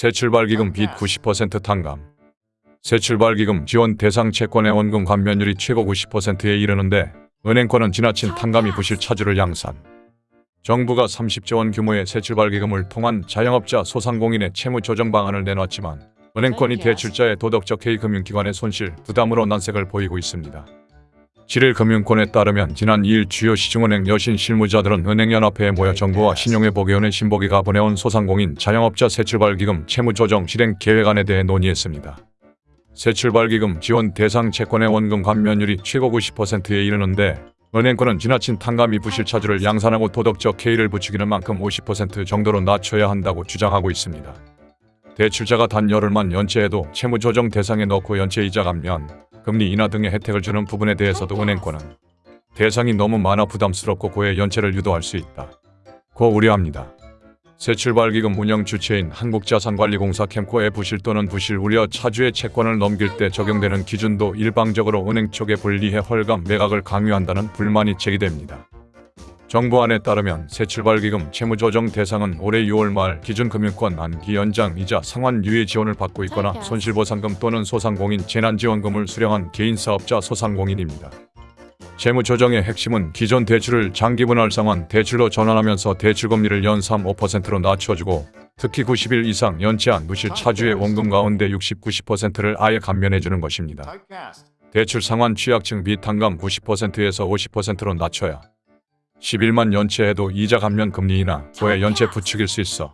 새출발기금 빚 90% 탕감. 새출발기금 지원 대상 채권의 원금 감면율이 최고 90%에 이르는데 은행권은 지나친 탕감이 부실 차주를 양산. 정부가 30조 원 규모의 새출발기금을 통한 자영업자 소상공인의 채무 조정 방안을 내놨지만 은행권이 대출자의 도덕적 해이 금융기관의 손실 부담으로 난색을 보이고 있습니다. 7일 금융권에 따르면 지난 2일 주요 시중은행 여신 실무자들은 은행연합회에 모여 정부와 신용회복위원회 신보기가 보내온 소상공인 자영업자 새출발기금 채무조정 실행 계획안에 대해 논의했습니다. 새출발기금 지원 대상 채권의 원금 감면율이 최고 90%에 이르는데 은행권은 지나친 탕감이 부실 차주를 양산하고 도덕적 해이를 부추기는 만큼 50% 정도로 낮춰야 한다고 주장하고 있습니다. 대출자가 단 열흘만 연체해도 채무조정 대상에 넣고 연체이자 감면, 금리 인하 등의 혜택을 주는 부분에 대해서도 은행권은 대상이 너무 많아 부담스럽고 고의 연체를 유도할 수 있다. 고 우려합니다. 새 출발기금 운영 주체인 한국자산관리공사 캠코의 부실 또는 부실 우려 차주의 채권을 넘길 때 적용되는 기준도 일방적으로 은행 쪽에 불리해 헐감 매각을 강요한다는 불만이 제기됩니다. 정부안에 따르면 새 출발기금 채무조정 대상은 올해 6월 말 기준 금융권 안기 연장 이자 상환 유예 지원을 받고 있거나 손실보상금 또는 소상공인 재난지원금을 수령한 개인사업자 소상공인입니다. 채무조정의 핵심은 기존 대출을 장기분할 상환 대출로 전환하면서 대출금리를 연 3.5%로 낮춰주고 특히 90일 이상 연체한 무실 차주의 원금 가운데 60, 90%를 아예 감면해주는 것입니다. 대출 상환 취약층 빚 탕감 90%에서 50%로 낮춰야 11만 연체해도 이자 감면 금리이나 고의 연체 부추길 수 있어.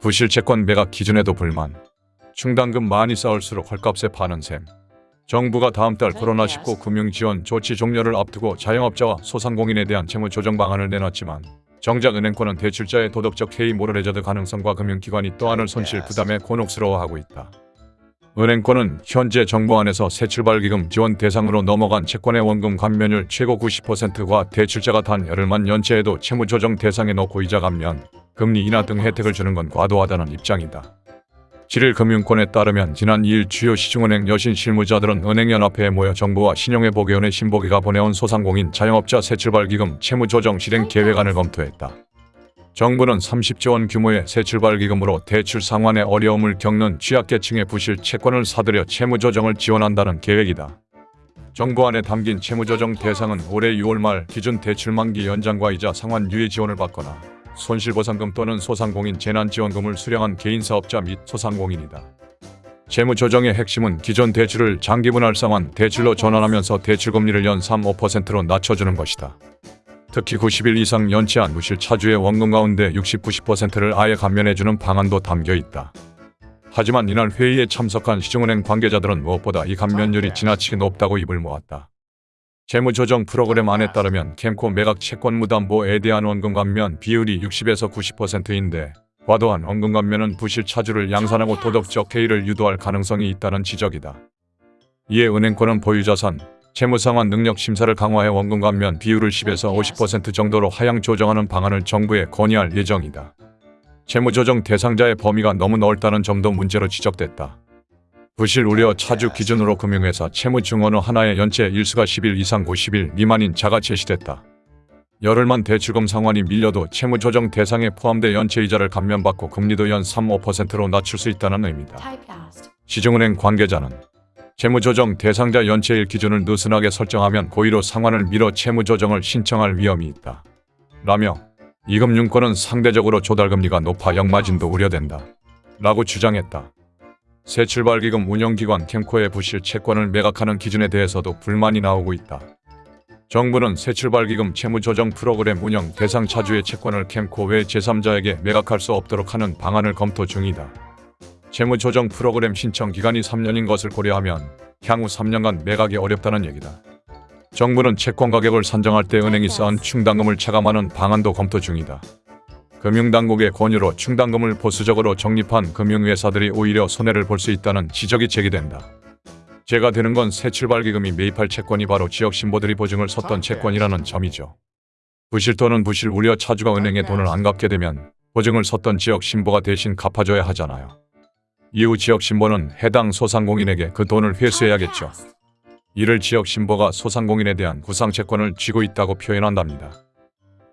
부실 채권 매각 기준에도 불만. 충당금 많이 쌓을수록 헐값에 파는 셈. 정부가 다음 달 코로나19 금융지원 조치 종료를 앞두고 자영업자와 소상공인에 대한 채무 조정 방안을 내놨지만 정작 은행권은 대출자의 도덕적 해이 모럴 해저드 가능성과 금융기관이 또한을 손실 부담에 곤혹스러워하고 있다. 은행권은 현재 정부 안에서 새출발기금 지원 대상으로 넘어간 채권의 원금 감면율 최고 90%과 대출자가 단 열흘만 연체해도 채무 조정 대상에 넣고 이자 감면, 금리 인하 등 혜택을 주는 건 과도하다는 입장이다. 7일 금융권에 따르면 지난 2일 주요 시중은행 여신 실무자들은 은행연합회에 모여 정부와 신용회복위원회 신보기가 보내온 소상공인 자영업자 새출발기금 채무조정 실행 계획안을 검토했다. 정부는 30조 원 규모의 새 출발기금으로 대출 상환에 어려움을 겪는 취약계층의 부실 채권을 사들여 채무조정을 지원한다는 계획이다. 정부안에 담긴 채무조정 대상은 올해 6월 말 기준 대출 만기 연장과 이자 상환 유예 지원을 받거나 손실보상금 또는 소상공인 재난지원금을 수령한 개인사업자 및 소상공인이다. 채무조정의 핵심은 기존 대출을 장기분할 상환 대출로 전환하면서 대출금리를 연 3.5%로 낮춰주는 것이다. 특히 90일 이상 연체한 무실 차주의 원금 가운데 60, 90%를 아예 감면해주는 방안도 담겨 있다. 하지만 이날 회의에 참석한 시중은행 관계자들은 무엇보다 이 감면율이 지나치게 높다고 입을 모았다. 재무조정 프로그램 안에 따르면 캠코 매각 채권 무담보에 대한 원금 감면 비율이 60에서 90%인데 과도한 원금 감면은 부실 차주를 양산하고 도덕적 해이를 유도할 가능성이 있다는 지적이다. 이에 은행권은 보유자산, 채무상환 능력 심사를 강화해 원금 감면 비율을 10에서 50% 정도로 하향 조정하는 방안을 정부에 건의할 예정이다. 채무조정 대상자의 범위가 너무 넓다는 점도 문제로 지적됐다. 부실 우려 차주 기준으로 금융회사 채무증언어 하나의 연체 일수가 10일 이상 50일 미만인 자가 제시됐다. 열흘만 대출금 상환이 밀려도 채무조정 대상에 포함돼 연체이자를 감면받고 금리도 연 3.5%로 낮출 수 있다는 의미다. 시중은행 관계자는 채무조정 대상자 연체일 기준을 느슨하게 설정하면 고의로 상환을 미뤄 채무조정을 신청할 위험이 있다. 라며 이금융권은 상대적으로 조달금리가 높아 역마진도 우려된다. 라고 주장했다. 새출발기금 운영기관 캠코의 부실 채권을 매각하는 기준에 대해서도 불만이 나오고 있다. 정부는 새출발기금 채무조정 프로그램 운영 대상 차주의 채권을 캠코 외 제3자에게 매각할 수 없도록 하는 방안을 검토 중이다. 채무조정 프로그램 신청 기간이 3년인 것을 고려하면 향후 3년간 매각이 어렵다는 얘기다. 정부는 채권 가격을 산정할 때 은행이 쌓은 충당금을 차감하는 방안도 검토 중이다. 금융당국의 권유로 충당금을 보수적으로 적립한 금융회사들이 오히려 손해를 볼 수 있다는 지적이 제기된다. 제가 되는 건 새 출발기금이 매입할 채권이 바로 지역 신보들이 보증을 섰던 채권이라는 점이죠. 부실 또는 부실 우려 차주가 은행에 돈을 안 갚게 되면 보증을 섰던 지역 신보가 대신 갚아줘야 하잖아요. 이후 지역 신보는 해당 소상공인에게 그 돈을 회수해야겠죠. 이를 지역 신보가 소상공인에 대한 구상채권을 쥐고 있다고 표현한답니다.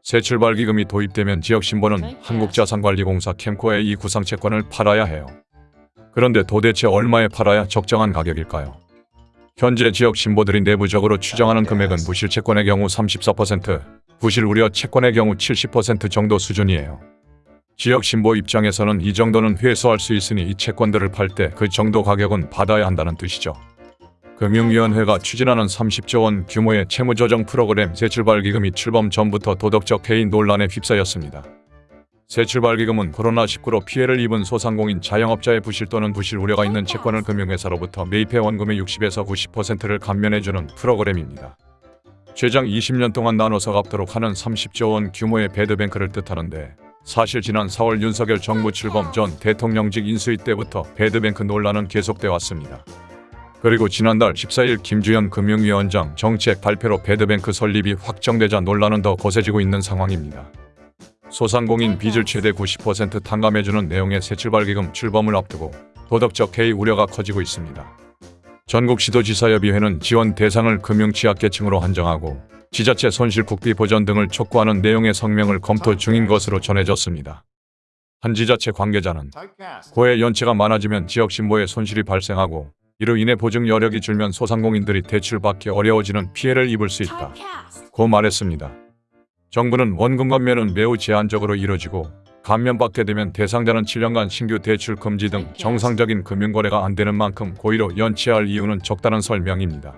새 출발기금이 도입되면 지역 신보는 한국자산관리공사 캠코에 이 구상채권을 팔아야 해요. 그런데 도대체 얼마에 팔아야 적정한 가격일까요? 현재 지역 신보들이 내부적으로 추정하는 금액은 무실 채권의 경우 34%, 부실 우려 채권의 경우 70% 정도 수준이에요. 지역 신보 입장에서는 이 정도는 회수할 수 있으니 이 채권들을 팔 때 그 정도 가격은 받아야 한다는 뜻이죠. 금융위원회가 추진하는 30조 원 규모의 채무조정 프로그램 새출발기금이 출범 전부터 도덕적 해인 논란에 휩싸였습니다. 새출발기금은 코로나19로 피해를 입은 소상공인 자영업자의 부실 또는 부실 우려가 있는 채권을 금융회사로부터 매입해 원금의 60에서 90%를 감면해주는 프로그램입니다. 최장 20년 동안 나눠서 갚도록 하는 30조 원 규모의 배드뱅크를 뜻하는데 사실 지난 4월 윤석열 정부 출범 전 대통령직 인수위 때부터 배드뱅크 논란은 계속돼 왔습니다. 그리고 지난달 14일 김주현 금융위원장 정책 발표로 배드뱅크 설립이 확정되자 논란은 더 거세지고 있는 상황입니다. 소상공인 빚을 최대 90% 탕감해주는 내용의 새출발기금 출범을 앞두고 도덕적 해이 우려가 커지고 있습니다. 전국시도지사협의회는 지원 대상을 금융취약계층으로 한정하고 지자체 손실 국비 보전 등을 촉구하는 내용의 성명을 검토 중인 것으로 전해졌습니다. 한 지자체 관계자는 고해 연체가 많아지면 지역 신보에 손실이 발생하고 이로 인해 보증 여력이 줄면 소상공인들이 대출받기 어려워지는 피해를 입을 수 있다. 고 말했습니다. 정부는 원금 감면은 매우 제한적으로 이뤄지고 감면받게 되면 대상자는 7년간 신규 대출 금지 등 정상적인 금융거래가 안 되는 만큼 고의로 연체할 이유는 적다는 설명입니다.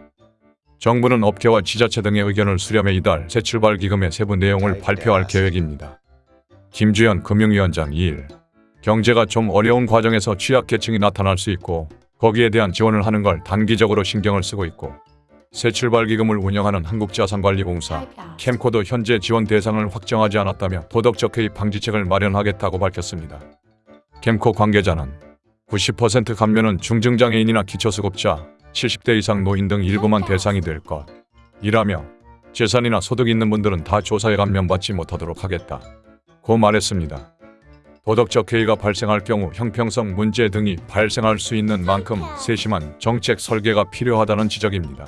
정부는 업계와 지자체 등의 의견을 수렴해 이달 새 출발 기금의 세부 내용을 발표할 계획입니다. 김주현 금융위원장 2일 경제가 좀 어려운 과정에서 취약계층이 나타날 수 있고 거기에 대한 지원을 하는 걸 단기적으로 신경을 쓰고 있고 새출발기금을 운영하는 한국자산관리공사 캠코도 현재 지원 대상을 확정하지 않았다며 도덕적 해이 방지책을 마련하겠다고 밝혔습니다. 캠코 관계자는 90% 감면은 중증장애인이나 기초수급자, 70대 이상 노인 등 일부만 대상이 될 것. 이라며 재산이나 소득 있는 분들은 다 조사에 감면받지 못하도록 하겠다. 고 말했습니다. 도덕적 해이가 발생할 경우 형평성 문제 등이 발생할 수 있는 만큼 세심한 정책 설계가 필요하다는 지적입니다.